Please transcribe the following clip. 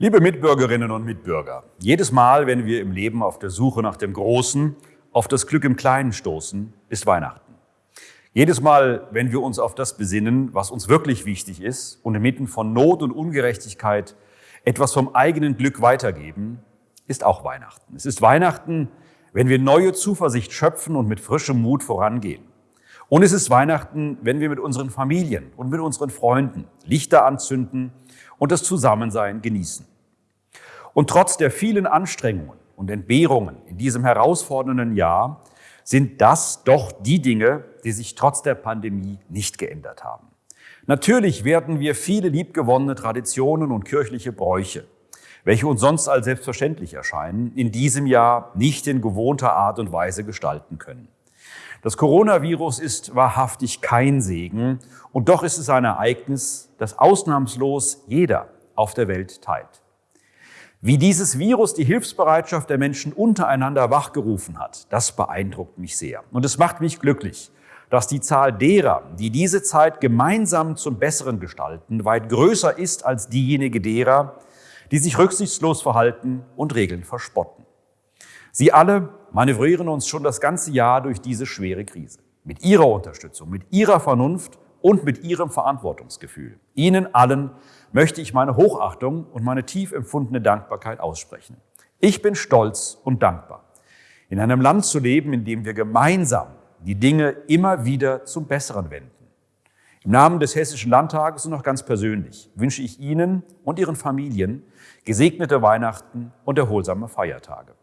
Liebe Mitbürgerinnen und Mitbürger, jedes Mal, wenn wir im Leben auf der Suche nach dem Großen, auf das Glück im Kleinen stoßen, ist Weihnachten. Jedes Mal, wenn wir uns auf das besinnen, was uns wirklich wichtig ist und inmitten von Not und Ungerechtigkeit etwas vom eigenen Glück weitergeben, ist auch Weihnachten. Es ist Weihnachten, wenn wir neue Zuversicht schöpfen und mit frischem Mut vorangehen. Und es ist Weihnachten, wenn wir mit unseren Familien und mit unseren Freunden Lichter anzünden und das Zusammensein genießen. Und trotz der vielen Anstrengungen und Entbehrungen in diesem herausfordernden Jahr sind das doch die Dinge, die sich trotz der Pandemie nicht geändert haben. Natürlich werden wir viele liebgewonnene Traditionen und kirchliche Bräuche, welche uns sonst als selbstverständlich erscheinen, in diesem Jahr nicht in gewohnter Art und Weise gestalten können. Das Coronavirus ist wahrhaftig kein Segen und doch ist es ein Ereignis, das ausnahmslos jeder auf der Welt teilt. Wie dieses Virus die Hilfsbereitschaft der Menschen untereinander wachgerufen hat, das beeindruckt mich sehr. Und es macht mich glücklich, dass die Zahl derer, die diese Zeit gemeinsam zum Besseren gestalten, weit größer ist als diejenige derer, die sich rücksichtslos verhalten und Regeln verspotten. Sie alle manövrieren uns schon das ganze Jahr durch diese schwere Krise. Mit ihrer Unterstützung, mit ihrer Vernunft und mit ihrem Verantwortungsgefühl. Ihnen allen möchte ich meine Hochachtung und meine tief empfundene Dankbarkeit aussprechen. Ich bin stolz und dankbar, in einem Land zu leben, in dem wir gemeinsam die Dinge immer wieder zum Besseren wenden. Im Namen des Hessischen Landtages und auch ganz persönlich wünsche ich Ihnen und Ihren Familien gesegnete Weihnachten und erholsame Feiertage.